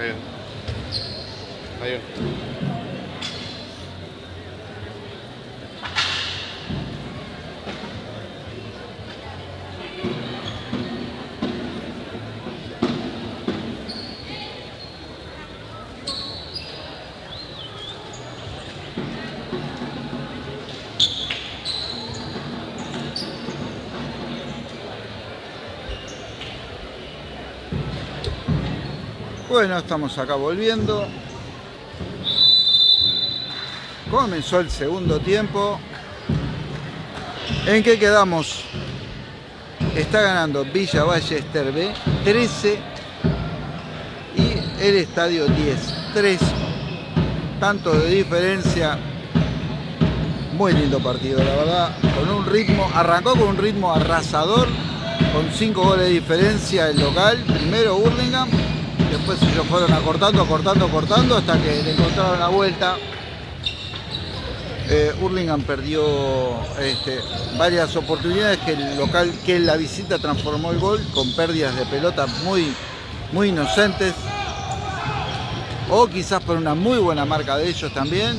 Ayun. Ayun. Bueno, estamos acá volviendo. Comenzó el segundo tiempo. ¿En qué quedamos? Está ganando Villa Ballester B 13 y el estadio 10. 3 tanto de diferencia. Muy lindo partido, la verdad. Con un ritmo, arrancó con un ritmo arrasador, con 5 goles de diferencia el local. Primero Burlingame después ellos fueron acortando, acortando, cortando hasta que le encontraron la vuelta. Eh, Hurlingham perdió este, varias oportunidades que el local, que la visita transformó el gol con pérdidas de pelota muy, muy inocentes. O quizás por una muy buena marca de ellos también.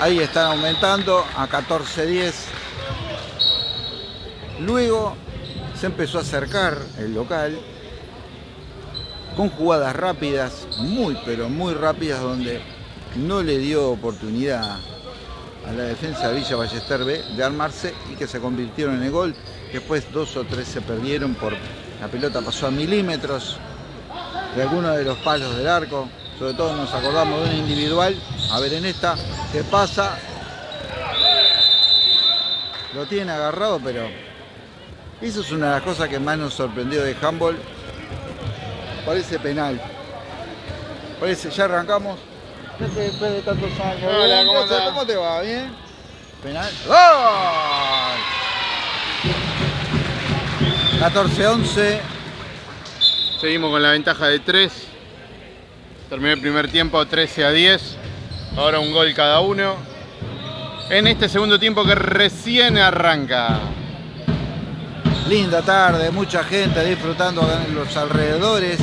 Ahí están aumentando a 14-10. Luego se empezó a acercar el local con jugadas rápidas, muy pero muy rápidas, donde no le dio oportunidad a la defensa de Villa Ballester B de armarse y que se convirtieron en el gol. Después dos o tres se perdieron por la pelota pasó a milímetros de alguno de los palos del arco. Sobre todo nos acordamos de un individual. A ver en esta se pasa. Lo tiene agarrado, pero eso es una de las cosas que más nos sorprendió de handball parece penal. Parece, ya arrancamos. Después de tantos años. Hola, ¿cómo, ¿Cómo te va? ¿Bien? Penal. 14-11. Seguimos con la ventaja de 3. Terminó el primer tiempo 13 a 10. Ahora un gol cada uno. En este segundo tiempo que recién arranca. Linda tarde, mucha gente disfrutando en los alrededores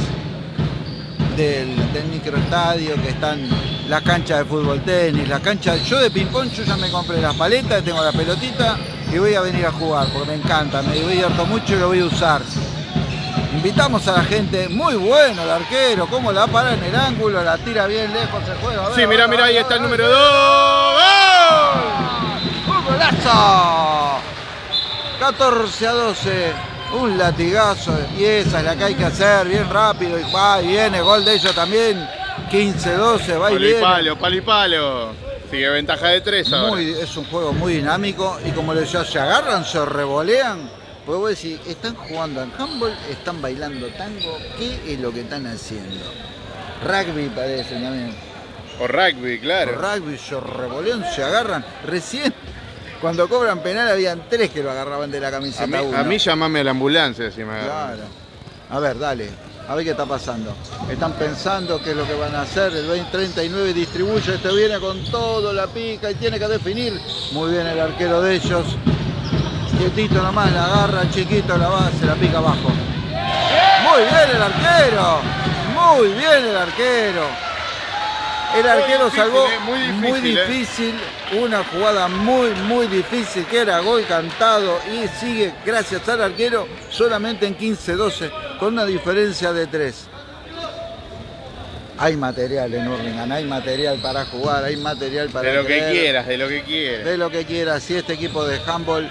del, microestadio, que están las canchas de fútbol tenis, las canchas. Yo de ping-pong yo ya me compré las paletas, tengo la pelotita y voy a venir a jugar porque me encanta, me divierto mucho y lo voy a usar. Invitamos a la gente, muy bueno el arquero, cómo la para en el ángulo, la tira bien lejos, se juega. sí, mira, mira, ahí está el número 2. ¡Un golazo! 14 a 12 un latigazo esa es la que hay que hacer, bien rápido y va y viene, gol de ellos también, 15-12, va y viene. Palo, palo y palo, sigue ventaja de 3 ahora. es un juego muy dinámico y como les decía, se agarran, se revolean, pues vos decís, están jugando en handball, están bailando tango, ¿qué es lo que están haciendo? Rugby parece también. O rugby, claro. O rugby, se revolean, se agarran, recién cuando cobran penal habían tres que lo agarraban de la camiseta. A mí, a mí llamame a la ambulancia si me Claro. A ver, dale. A ver qué está pasando. Están pensando qué es lo que van a hacer. El 2039 distribuye, este viene con todo, la pica y tiene que definir. Muy bien el arquero de ellos. Quietito nomás, la agarra, chiquito, la va, se la pica abajo. Muy bien el arquero. Muy bien el arquero. El arquero salvó eh, muy difícil, una jugada muy, muy difícil que era gol cantado y sigue, gracias al arquero, solamente en 15-12, con una diferencia de 3. Hay material en Urlingan, hay material para jugar, hay material para... De lo que quieras, de lo que quieras. De lo que quieras. Si este equipo de handball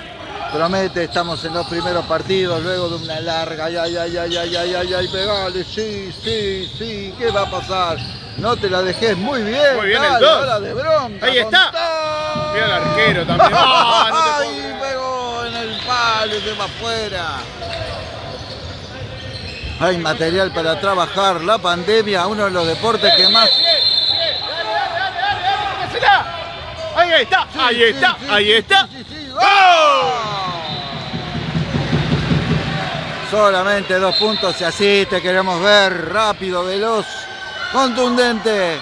promete, estamos en los primeros partidos, luego de una larga, ay, ay, ay, ay, ay, ay, ay, ay, pegale, sí, sí, sí, ¿qué va a pasar? No te la dejes muy bien. Muy bien el 2. de bronca. Ahí está. Mira el arquero también. ¡Ah, Ay, pegó en el palo y se va afuera. Hay material para trabajar. La pandemia, uno de los deportes que más. Ahí está, ahí está, ahí está. Solamente dos puntos y así te queremos ver rápido, veloz contundente.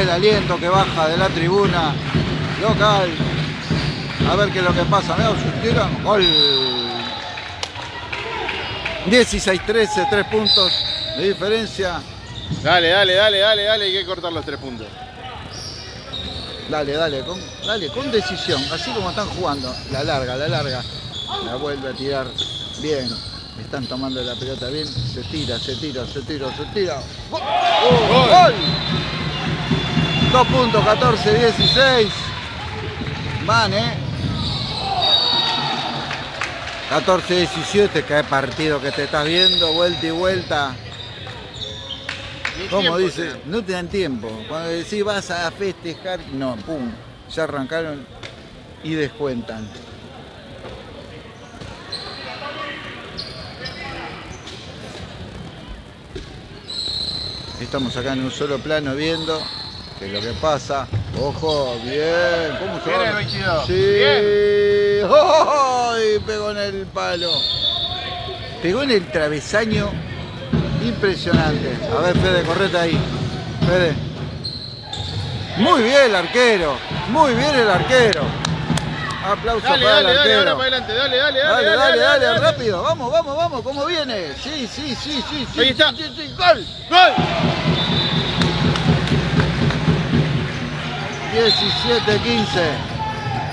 el aliento que baja de la tribuna local. A ver qué es lo que pasa. Mirá, tiran. Gol. 16-13, 3 puntos de diferencia. Dale, dale, dale, dale, dale, hay que cortar los tres puntos. Dale, dale, con, dale, con decisión, así como están jugando. La larga, la larga. La vuelve a tirar bien. Están tomando la pelota bien. Se tira, se tira, se tira, se tira. ¡Gol! Gol. ¡Gol! 2 puntos, 14, 16. Van, ¿eh? 14, 17, qué partido que te estás viendo, vuelta y vuelta. Como dice, no te dan tiempo. Cuando decís vas a festejar, no, pum, ya arrancaron y descuentan. Estamos acá en un solo plano viendo qué es lo que pasa. Ojo, bien, ¿cómo se Bien va? el 22. Sí. ¡Ay! Pegó en el palo. Pegó en el travesaño. Impresionante. A ver, Fede, correte ahí. Fede. Muy bien el arquero. Muy bien el arquero. Aplauso Dale, para dale, el dale, ahora arquero. para adelante, dale, dale, Dale, dale, dale, rápido. Vamos, vamos, vamos. ¿Cómo viene? Sí, sí, sí, sí. sí Ahí está. sí, sí. Gol. ¡Gol! 17, 15.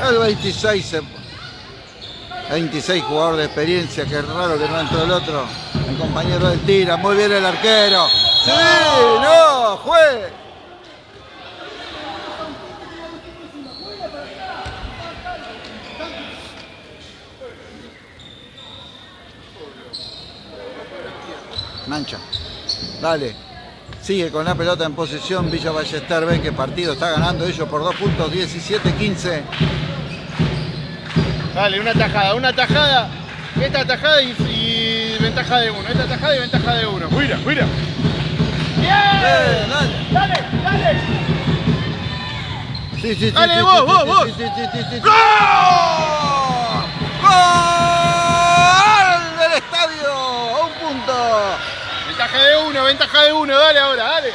El 26 se- 26 jugador de experiencia, que raro que no entró el otro. El compañero del tira, muy bien el arquero. ¡Sí! ¡No! ¡Jue! Mancha. Dale. Sigue con la pelota en posesión Villa Ballester. Ven que partido está ganando ellos por dos puntos, 17-15. Dale, una tajada, una tajada. Esta tajada y ventaja de uno. Esta tajada y ventaja de uno. Mira, mira. Eh, dale. Dale, dale. Sí, sí, Dale, sí, vos, vos, vos. ¡Gol! ¡Gol del estadio! ¡A un punto! Ventaja de uno, ventaja de uno. Dale ahora, dale.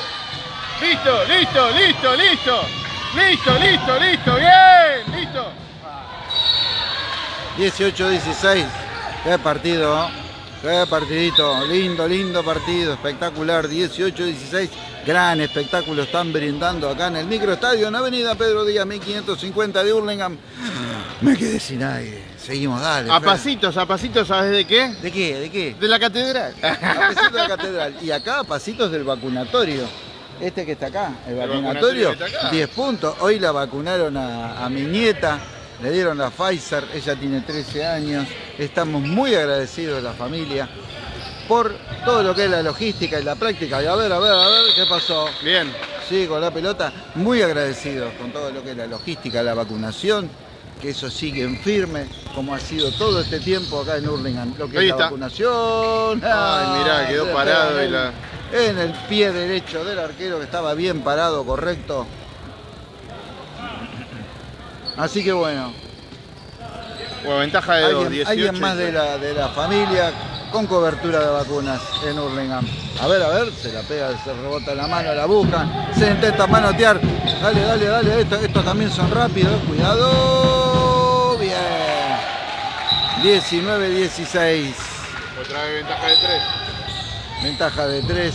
Listo, listo, listo, listo. Listo, listo, listo. Bien, listo. 18-16. Qué partido. Qué partidito. Lindo, lindo partido. Espectacular. 18-16. Gran espectáculo están brindando acá en el microestadio en Avenida Pedro Díaz 1550 de Hurlingham. Me quedé sin aire. Seguimos, dale. A pasitos, a pasitos, ¿sabes de qué? ¿De qué? ¿De qué? De la catedral. A pasitos de la catedral. Y acá a pasitos del vacunatorio. Este que está acá, el El vacunatorio, vacunatorio que está acá. 10 puntos. Hoy la vacunaron a, a mi nieta, le dieron la Pfizer, ella tiene 13 años. Estamos muy agradecidos de la familia por todo lo que es la logística y la práctica. Y a ver, a ver, a ver, ¿qué pasó? Bien. Sí, con la pelota, muy agradecidos con todo lo que es la logística, la vacunación, que eso sigue en firme, como ha sido todo este tiempo acá en Hurlingham. Lo que Ahí es la está. vacunación. Ay, mirá, quedó le parado y la- En el pie derecho del arquero que estaba bien parado, correcto. Así que bueno, Bueno, ventaja de dos, alguien, 18. alguien más de la, de la familia con cobertura de vacunas en Hurlingham. A ver, a ver, se la pega, se rebota la mano, la buscan, se intenta manotear. Dale, dale, dale, esto- estos también son rápidos, cuidado. Bien. 19-16. Otra vez ventaja de 3. Ventaja de 3.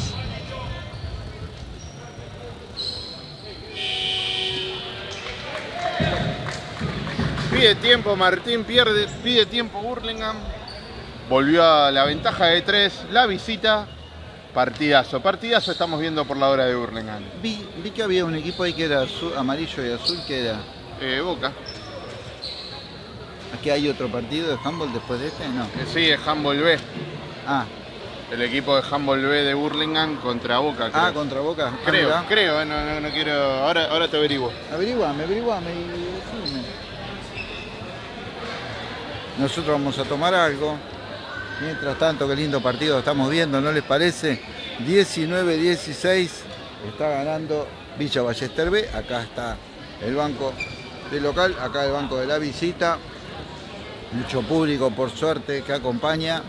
Pide tiempo, Martín pierde, pide tiempo Burlingame. Volvió a la ventaja de 3, la visita. Partidazo, partidazo estamos viendo por la hora de Burlingame. Vi, vi que había un equipo ahí que era azul- amarillo y azul, que era. Eh, Boca. ¿Aquí hay otro partido de handball después de este? No. Eh, sí, es Handball B. Ah, El equipo de Handball B de Burlingame contra Boca. Creo, ah contra Boca. Ah, creo, creo, eh, no, no, no quiero. Ahora, ahora te averiguo. Averiguame, averiguame y decime. Nosotros vamos a tomar algo. Mientras tanto, qué lindo partido estamos viendo, ¿no les parece? 19-16 está ganando Villa Ballester B. Acá está el banco de local, acá el banco de la visita. Mucho público, por suerte, que acompaña.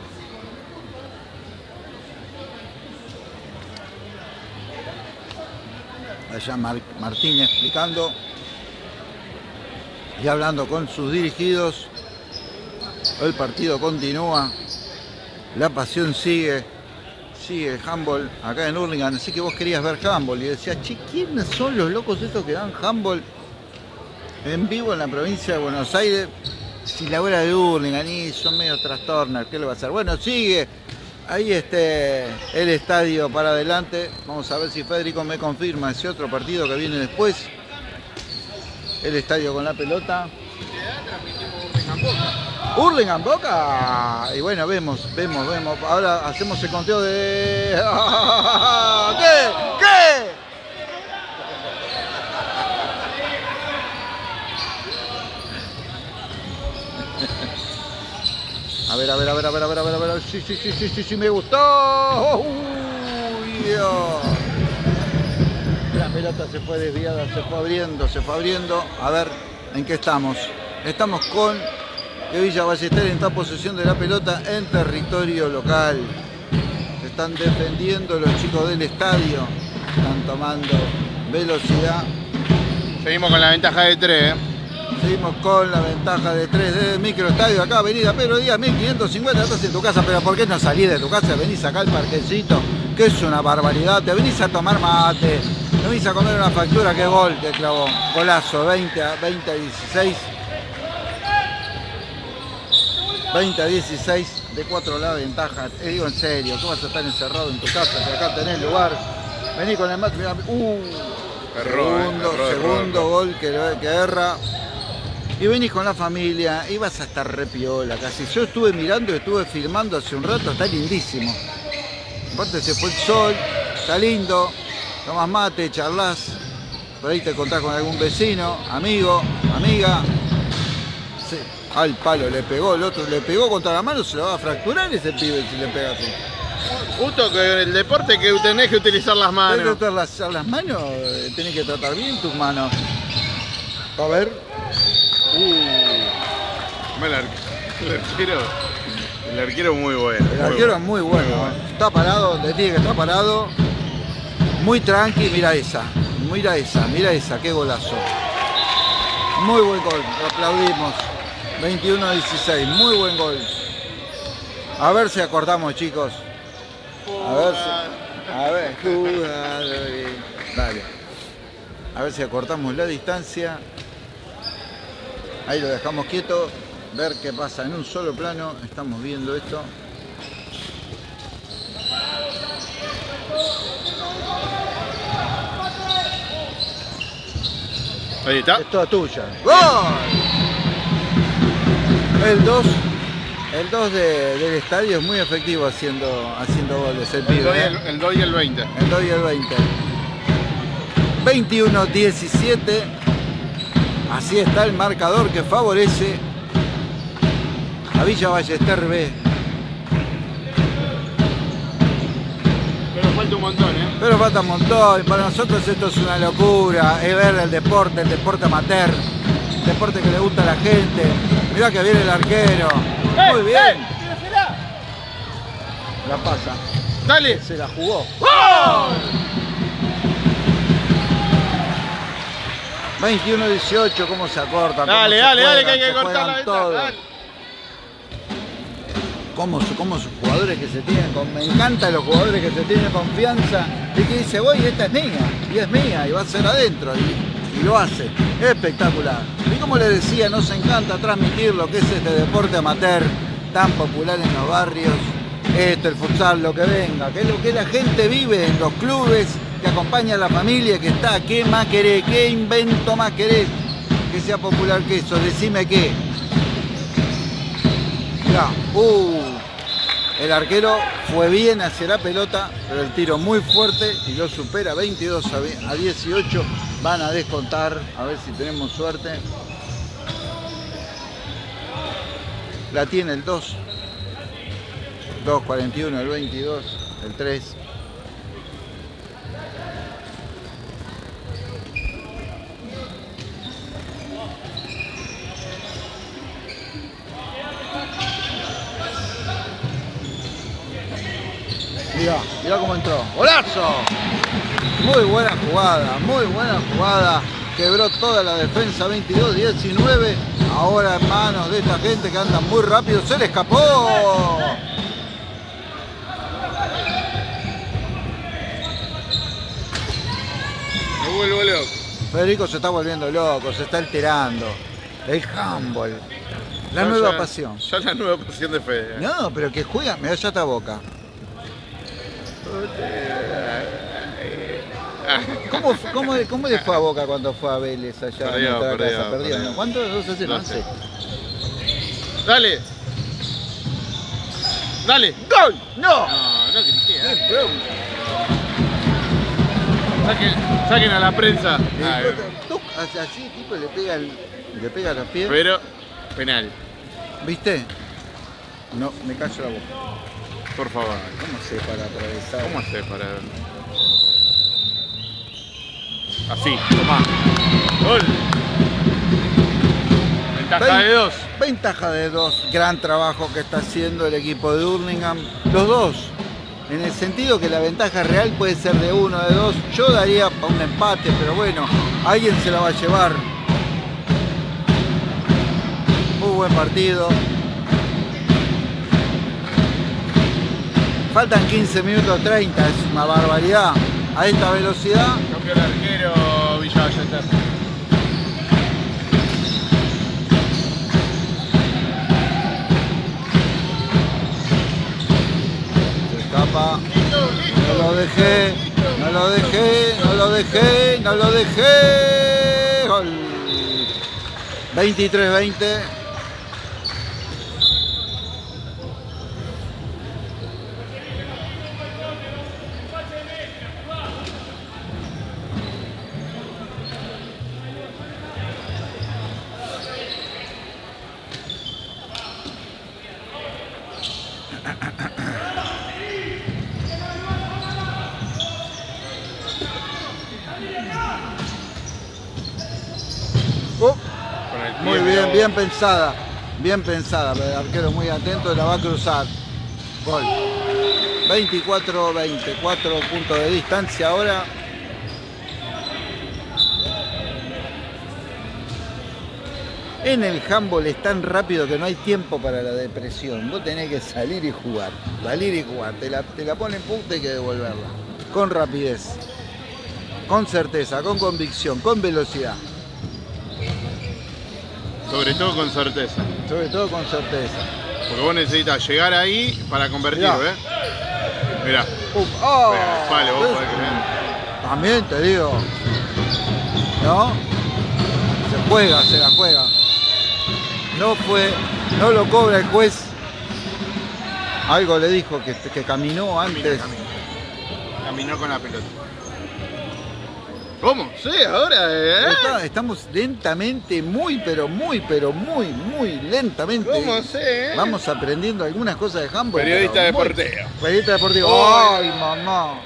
allá Martín explicando y hablando con sus dirigidos. El partido continúa, la pasión sigue, sigue handball acá en Hurlingham. Así que vos querías ver handball y decías, che, ¿quiénes son los locos estos que dan handball en vivo en la provincia de Buenos Aires? Si la hora de Hurlingham y son medio trastornos, ¿qué le va a hacer? Bueno, sigue ahí este el estadio para adelante. Vamos a ver si Federico me confirma ese otro partido que viene después. El estadio con la pelota. Hurlingham Boca. Y bueno, vemos, vemos, vemos. Ahora hacemos el conteo de. ¿Qué? ¿Qué? A ver, a ver, a ver, a ver, a ver, a ver, a ver. Sí, sí, sí, sí, sí, sí, me gustó. Uy, Dios. La pelota se fue desviada, se fue abriendo, se fue abriendo. A ver, ¿en qué estamos? Estamos con que Villa Ballester esta posesión de la pelota en territorio local. están defendiendo los chicos del estadio. Están tomando velocidad. Seguimos con la ventaja de 3. Seguimos con la ventaja de 3 de microestadio acá, avenida Pedro Díaz, 1550, estás en tu casa, pero ¿por qué no salís de tu casa? Venís acá al parquecito, que es una barbaridad, te venís a tomar mate, te venís a comer una factura, qué gol que clavó, golazo, 20 a, 20 a 16. 20 a 16, de 4 la ventaja, te digo en serio, tú vas a estar encerrado en tu casa, que acá tenés lugar, vení con el mate, uh, segundo, segundo gol que, que erra, y venís con la familia y vas a estar repiola casi. Yo estuve mirando, estuve filmando hace un rato, está lindísimo. Aparte se fue el sol, está lindo, tomas mate, charlas, por ahí te contás con algún vecino, amigo, amiga. Al palo le pegó, el otro le pegó contra la mano, se lo va a fracturar ese pibe si le pega así. Justo que el deporte que tenés que utilizar las manos. Tenés que utilizar las manos, tenés que tratar bien tus manos. A ver. Uh, el, arquero. El arquero muy bueno. El arquero es muy bueno. ¿eh? Está parado donde tiene que estar parado. Muy tranqui, mira esa. Mira esa, mira esa, qué golazo. Muy buen gol, aplaudimos. 21-16, muy buen gol. A ver si acordamos, chicos. A ver si. A ver, Dale. A ver si acortamos la distancia. Ahí lo dejamos quieto, ver qué pasa en un solo plano. Estamos viendo esto. Ahí está. Es toda tuya. ¡Gol! El 2 el 2 del estadio es muy efectivo haciendo, haciendo goles. El, el, 2 y el, el 2 y el 20. El 2 y el 20. 21-17. Así está el marcador que favorece a Villa Ballester B. Pero falta un montón, ¿eh? Pero falta un montón. Para nosotros esto es una locura. Es ver el deporte, el deporte amateur. El deporte que le gusta a la gente. Mirá que viene el arquero. ¡Eh, Muy bien. ¡Eh! La pasa. Dale. Se la jugó. 21-18, ¿cómo se acorta? Dale, dale, dale, que hay que cortar la todo. Cómo, cómo sus jugadores que se tienen, me encantan los jugadores que se tienen confianza y que dice, voy, esta es mía, y es mía, y va a ser adentro, y, y lo hace. Espectacular. Y como les decía, nos encanta transmitir lo que es este deporte amateur tan popular en los barrios, esto, el futsal, lo que venga, que es lo que la gente vive en los clubes que acompaña a la familia que está. ¿Qué más querés? ¿Qué invento más querés? Que sea popular que eso. Decime qué. Mirá, uh, el arquero fue bien hacia la pelota, pero el tiro muy fuerte y lo supera 22 a 18. Van a descontar, a ver si tenemos suerte. La tiene el 2. 2.41, el 22, el 3. Mirá, mirá cómo entró. ¡Golazo! Muy buena jugada, muy buena jugada. Quebró toda la defensa 22-19. Ahora en manos de esta gente que anda muy rápido. Se le escapó. Me vuelvo loco. Federico se está volviendo loco, se está alterando. El handball. La nueva ya- pasión. Ya la nueva pasión de Fede. No, pero que juega, me da ya esta boca. ¿Cómo, cómo, cómo le fue a Boca cuando fue a Vélez allá Perdió, en perdió, casa? Perdió. ¿no? ¿Cuánto? ¿2 a 0? 12. 11. Dale. Dale. ¡Gol! ¡No! No, no grité. Saquen, saquen a la prensa. El tuc, así, tipo, le pega, el, le pega los pies. pero, penal. ¿Viste? No, me callo la boca. Por favor. ¿Cómo se para atravesar? ¿Cómo haces para.? Así, tomá. Gol. Ventaja de dos. Ventaja de dos. Gran trabajo que está haciendo el equipo de Hurlingham. Los dos. En el sentido que la ventaja real puede ser de uno, de dos. Yo daría para un empate, pero bueno, alguien se la va a llevar. Muy buen partido. Faltan 15 minutos 30, es una barbaridad. A esta velocidad, Cambió el arquero Villalleta. se escapa. No lo dejé, no lo dejé, no lo dejé, no lo dejé. Gol. 23-20. Bien, pensada. Bien pensada, el arquero muy atento, la va a cruzar. Gol. 24-20, 4 puntos de distancia ahora. En el handball es tan rápido que no hay tiempo para la depresión. Vos tenés que salir y jugar. Salir y jugar. Te la, te la ponen punta y hay que devolverla. Con rapidez. Con certeza, con convicción, con velocidad. Sobre todo con certeza. Sobre todo con certeza. Porque vos necesitas llegar ahí para convertirlo, Mirá. ¿eh? Mirá. Uf, ¡oh! Palo, vos ¿Ves? podés creer. También te digo. ¿No? Se juega, se la juega. No fue, no lo cobra el juez. Algo le dijo que, que caminó antes. Caminó con la pelota. ¿Cómo? Sí, ahora, ¿eh? Está- estamos lentamente, muy, pero muy, pero muy, muy lentamente. ¿Cómo sé? eh? Vamos aprendiendo algunas cosas de handball. Periodista deportivo. Periodista deportivo. Oh. ¡Ay, mamá!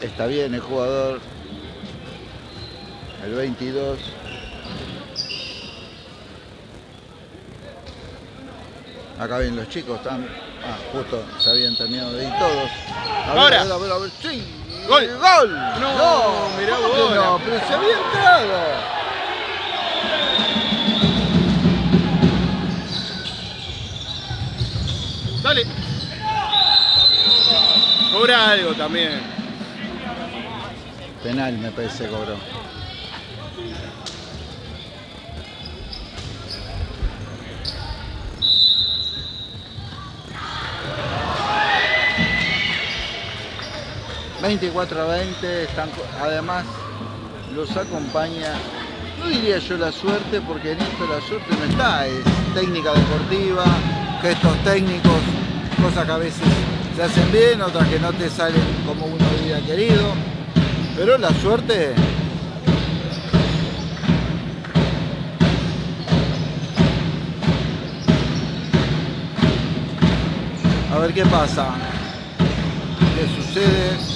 Está bien el jugador. El 22. Acá ven los chicos, están. Ah, justo se habían terminado de ir todos. A ver, Ahora. a ver, a ver, a ver. ¡Sí! Gol. ¡Gol! No, mirá ¿cómo vos, no, pero se había entrado. Dale. Cobra algo también. Penal me parece cobró. ...24 a 20... Están, además los acompaña... ...no diría yo la suerte... ...porque en esto la suerte no está... ...es técnica deportiva... ...gestos técnicos... ...cosas que a veces se hacen bien... ...otras que no te salen como uno hubiera querido... pero la suerte A ver qué pasa. ¿Qué sucede?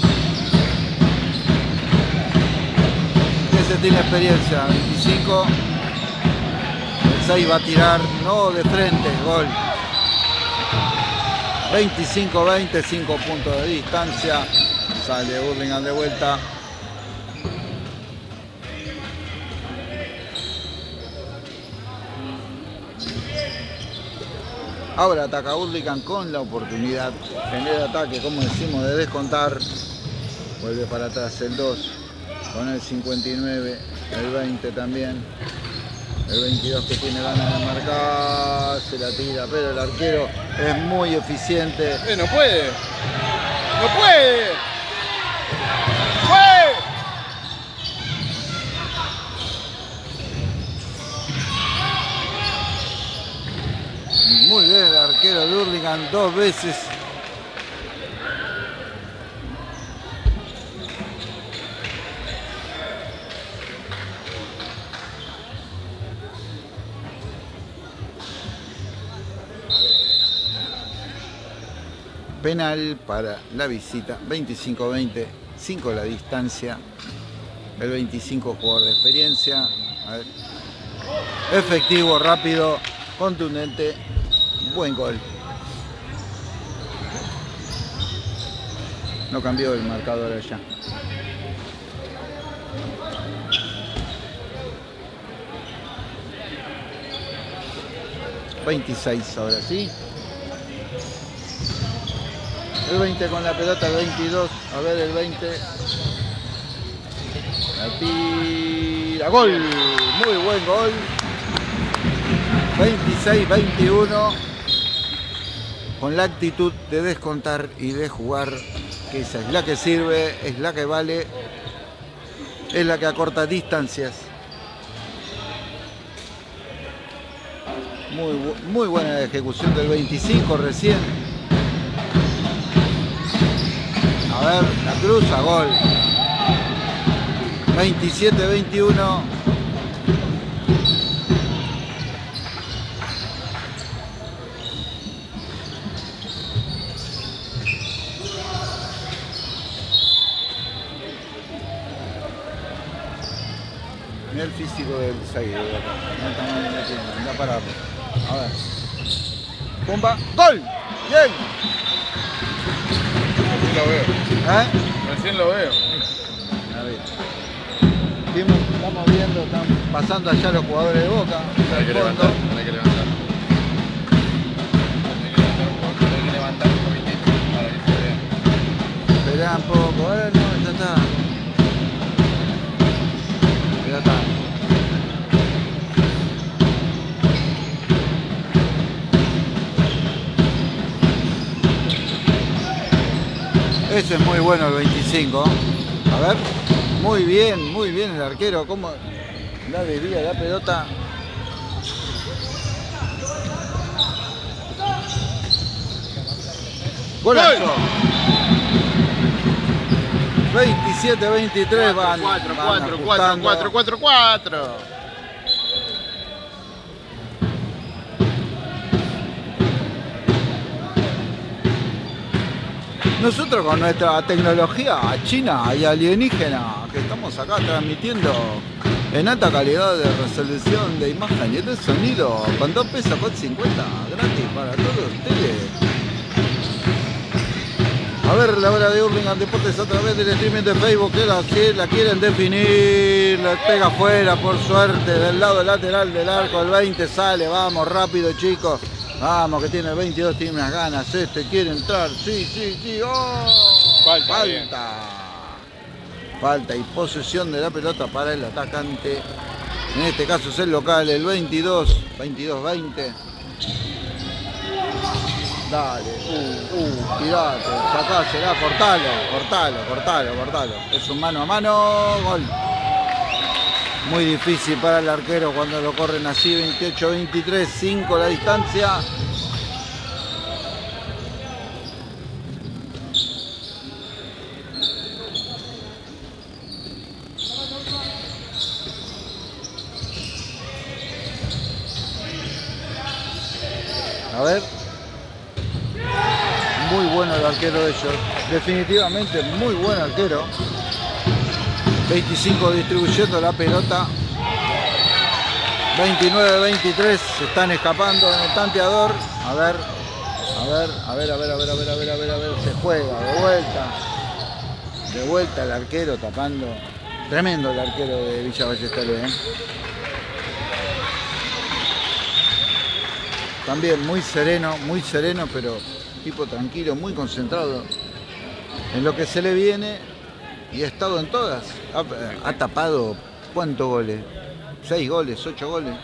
¿Qué se tiene experiencia? 25. El 6 va a tirar, no de frente, gol. 25-20, 5 puntos de distancia. Sale Burlingame de vuelta. Ahora ataca Burlingame con la oportunidad. Genera ataque, como decimos, de descontar. Vuelve para atrás el 2 con el 59, el 20 también. El 22 que tiene ganas de marcar, se la tira, pero el arquero es muy eficiente. Eh, no puede. No puede. ¡Fue! Muy bien el arquero de Hurlingham dos veces. Penal para la visita, 25-20, 5 la distancia, el 25 jugador de experiencia. Efectivo, rápido, contundente, buen gol. No cambió el marcador allá. ...26 ahora sí... El 20 con la pelota, el 22. A ver el 20. La tira. Gol. Muy buen gol. 26-21. Con la actitud de descontar y de jugar. Que esa es la que sirve, es la que vale. Es la que acorta distancias. Muy, muy buena ejecución del 25 recién. A ver, la cruza, gol. 27-21. Mira el físico del Zaguero. No está mal metiendo, anda a. A ver. Pumba. ¡Gol! ¡Bien! Veo. ¿Eh? Recién lo veo. A ver. Vimos- estamos viendo, están pasando allá los jugadores de Boca. Hay que levantar, hay que levantar. Hay que levantar un poco, hay que levantar un poquitito para que se vea. Esperá un poco, ahora no, ya está. Ese es muy bueno el 25. A ver. Muy bien, muy bien el arquero. Cómo la desvía la pelota. Golazo. 27-23 van, 4, Nosotros con nuestra tecnología china y alienígena que estamos acá transmitiendo en alta calidad de resolución de imagen y de sonido con 2 pesos con 50 gratis para todos ustedes. A ver la hora de Hurlingham Deportes a través del streaming de Facebook que la, que la quieren definir, la pega afuera por suerte del lado lateral del arco, el 20 sale, vamos rápido chicos. Vamos, que tiene el 22, tiene unas ganas. Este quiere entrar. Sí, sí, sí. ¡Oh! Falta. Falta y posesión de la pelota para el atacante. En este caso es el local, el 22. 22-20. Dale. Uh, uh, tirate. Sacásela, cortalo, cortalo, cortalo, cortalo. Es un mano a mano. Gol. Muy difícil para el arquero cuando lo corren así, 28-23, 5 la distancia. A ver. Muy bueno el arquero de ellos. Definitivamente muy buen arquero. 25 distribuyendo la pelota. 29-23 se están escapando en el tanteador. A ver, a ver, a ver, a ver, a ver, a ver, a ver, a ver, a ver, se juega, de vuelta. De vuelta el arquero tapando. Tremendo el arquero de Villa Ballester, ¿eh? También muy sereno, muy sereno, pero tipo tranquilo, muy concentrado en lo que se le viene y ha estado en todas. Ha, tapado cuántos goles, seis goles, ocho goles.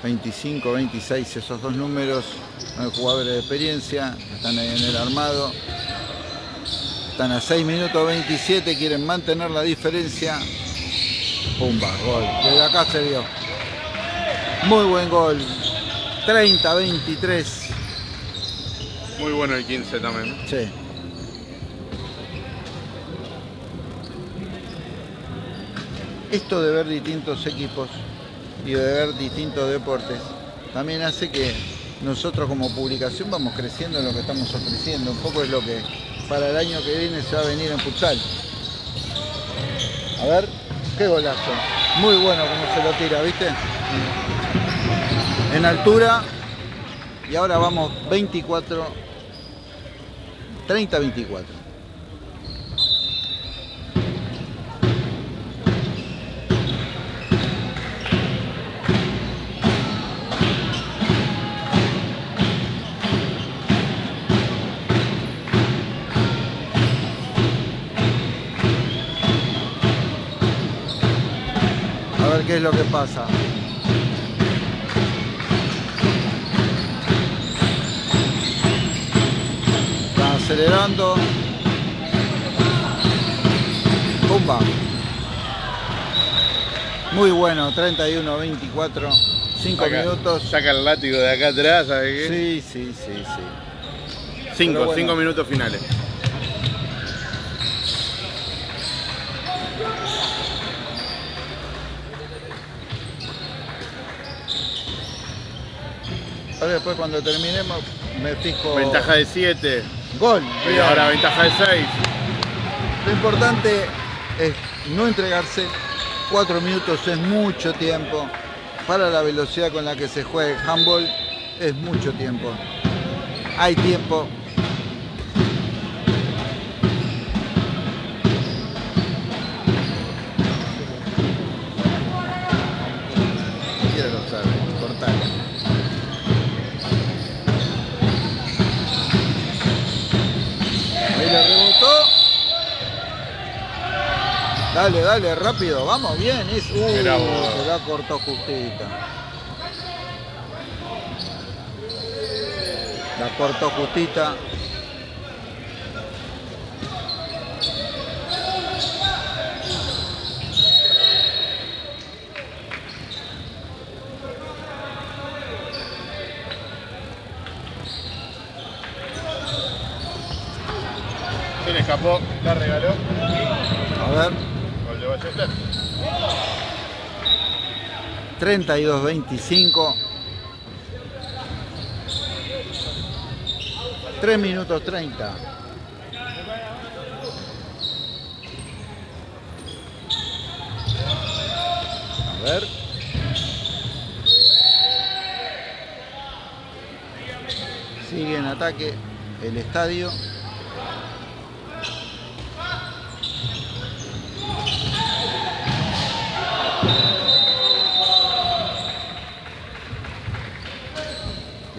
...25, 26, esos dos números... ...son jugadores de experiencia... ...están ahí en el armado... ...están a 6 minutos 27... ...quieren mantener la diferencia... ¡Pumba! Gol. Desde acá se dio. Muy buen gol. 30-23. Muy bueno el 15 también. ¿no? Sí. Esto de ver distintos equipos y de ver distintos deportes también hace que nosotros como publicación vamos creciendo en lo que estamos ofreciendo. Un poco es lo que para el año que viene se va a venir en futsal. A ver, qué golazo. Muy bueno como se lo tira, ¿viste? En altura. Y ahora vamos 24, 30-24. A ver qué es lo que pasa. Acelerando. Pumba. Muy bueno, 31-24. 5 Saca- minutos. Saca el látigo de acá atrás, ¿sabes qué? Sí, sí, sí, sí. Cinco, pero bueno. cinco minutos finales. Ahora después cuando terminemos me fijo. Ventaja de 7. Gol. Y ahora ventaja de 6. Lo importante es no entregarse. Cuatro minutos es mucho tiempo. Para la velocidad con la que se juega el handball es mucho tiempo. Hay tiempo. Dale, dale, rápido, vamos, bien. Es, uh, se la cortó justita. La cortó justita. Se le escapó, la regaló. A ver, Gol de Ballester. 32-25. 3 minutos 30. A ver. Sigue en ataque el estadio.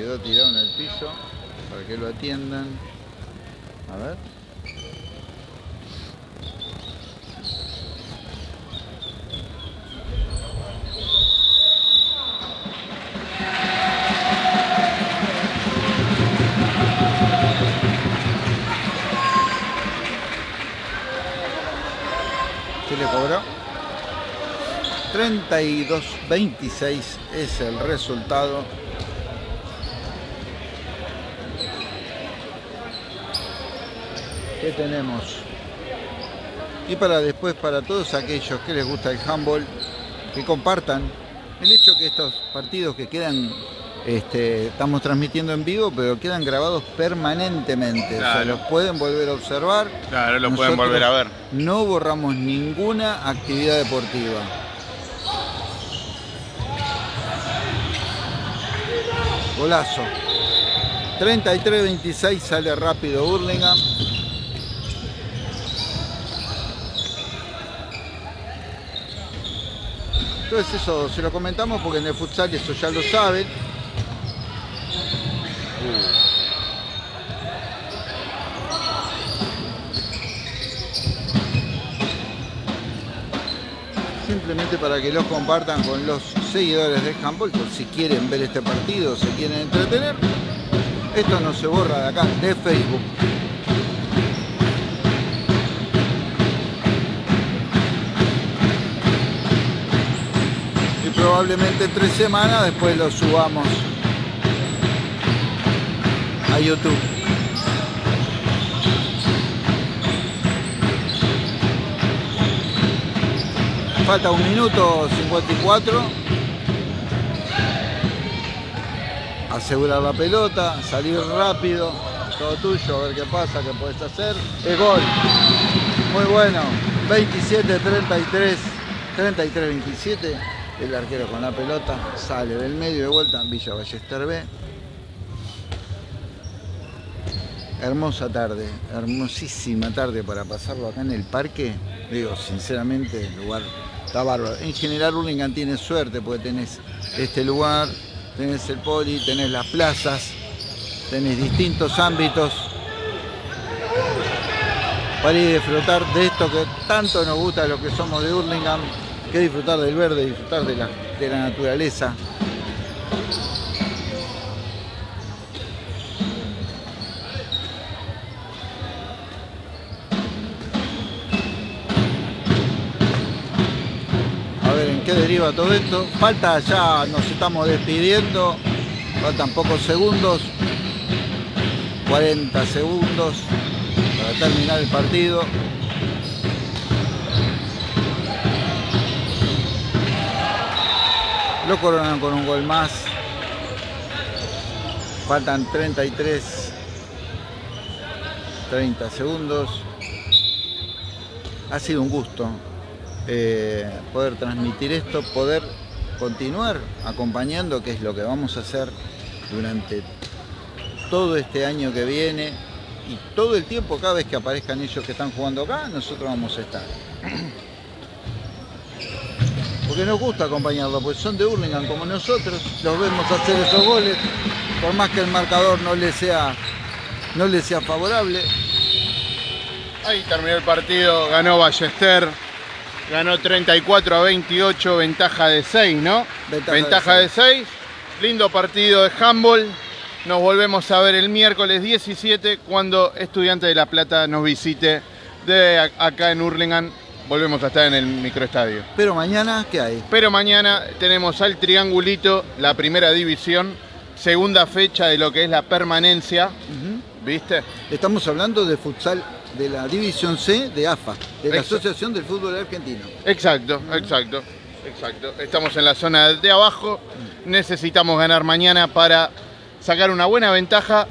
Quedó tirado en el piso para que lo atiendan. A ver. ¿Qué le cobró? 32-26 es el resultado. que tenemos. Y para después, para todos aquellos que les gusta el handball, que compartan el hecho que estos partidos que quedan, este, estamos transmitiendo en vivo, pero quedan grabados permanentemente. Claro. Los pueden volver a observar. Claro, lo Nosotros pueden volver a ver. No borramos ninguna actividad deportiva. Golazo. 33-26 sale rápido Burlingame. Entonces eso se lo comentamos porque en el futsal eso ya lo saben. Simplemente para que lo compartan con los seguidores de por si quieren ver este partido, se quieren entretener. Esto no se borra de acá, de Facebook. Probablemente en tres semanas después lo subamos a YouTube. Falta un minuto 54. Asegurar la pelota, salir rápido, todo tuyo, a ver qué pasa, qué puedes hacer. El gol. Muy bueno. 27-33, 33-27. El arquero con la pelota sale del medio de vuelta Villa Ballester B. Hermosa tarde, hermosísima tarde para pasarlo acá en el parque. Digo, sinceramente, el lugar está bárbaro. En general, Hurlingham tiene suerte porque tenés este lugar, tenés el poli, tenés las plazas, tenés distintos ámbitos para ir a disfrutar de esto que tanto nos gusta los que somos de Hurlingham, que disfrutar del verde, disfrutar de la, de la naturaleza. A ver en qué deriva todo esto. Falta ya, nos estamos despidiendo. Faltan pocos segundos. 40 segundos para terminar el partido. Lo coronan con un gol más. Faltan 33, 30 segundos. Ha sido un gusto eh, poder transmitir esto, poder continuar acompañando, que es lo que vamos a hacer durante todo este año que viene y todo el tiempo, cada vez que aparezcan ellos que están jugando acá, nosotros vamos a estar. Porque nos gusta acompañarlos, pues son de Hurlingham como nosotros, los vemos hacer esos goles, por más que el marcador no les sea, no les sea favorable. Ahí terminó el partido, ganó Ballester, ganó 34 a 28, ventaja de 6, ¿no? Ventaja Ventaja, de de 6. Lindo partido de handball. Nos volvemos a ver el miércoles 17 cuando Estudiante de La Plata nos visite de acá en Hurlingham. Volvemos a estar en el microestadio. Pero mañana, ¿qué hay? Pero mañana tenemos al Triangulito, la primera división, segunda fecha de lo que es la permanencia. ¿viste? Estamos hablando de futsal de la División C de AFA, de la Exacto. Asociación del Fútbol Argentino. Exacto, exacto, exacto. Estamos en la zona de abajo, necesitamos ganar mañana para sacar una buena ventaja,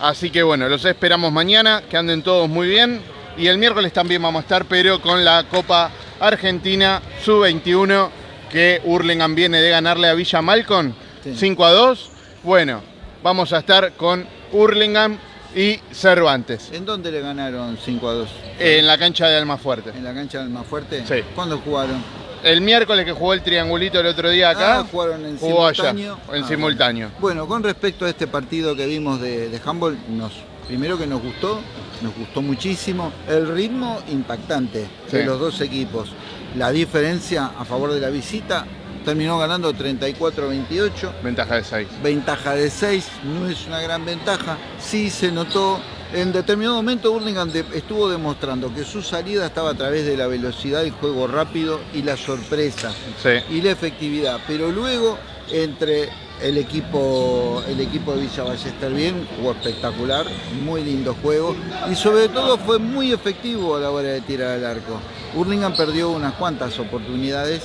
así que bueno, los esperamos mañana, que anden todos muy bien y el miércoles también vamos a estar, pero con la Copa Argentina Sub-21 que Hurlingham viene de ganarle a Villa Malcon Sí. 5 a 2. Bueno, vamos a estar con Hurlingham y Cervantes ¿En dónde le ganaron 5 a 2? en la cancha de Almafuerte. ¿En la cancha del Fuerte? Sí. ¿Cuándo jugaron? El miércoles que jugó el triangulito el otro día acá, Ah, jugaron en jugó simultáneo. allá, en Ah, simultáneo. Bueno, con respecto a este partido que vimos de, de handball, nos, primero que nos gustó, nos gustó muchísimo. El ritmo impactante de los dos equipos. La diferencia a favor de la visita terminó ganando 34-28. Ventaja de 6. Ventaja de 6, no es una gran ventaja. Sí se notó. En determinado momento Hurlingham de- estuvo demostrando que su salida estaba a través de la velocidad, el juego rápido y la sorpresa Sí. y la efectividad. Pero luego, entre el equipo, el equipo de Villa Ballester bien, jugó espectacular, muy lindo juego y sobre todo fue muy efectivo a la hora de tirar al arco. Hurlingham perdió unas cuantas oportunidades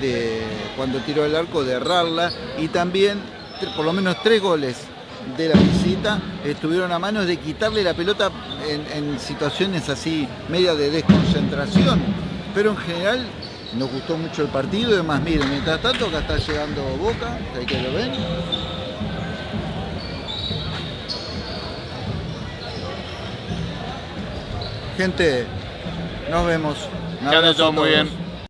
de cuando tiró el arco de errarla y también por lo menos tres goles de la visita estuvieron a manos de quitarle la pelota en, en situaciones así media de desconcentración. Pero en general nos gustó mucho el partido y además, miren, mientras tanto acá está llegando Boca, ahí que lo ven. Gente, nos vemos. Que anden todos muy bien.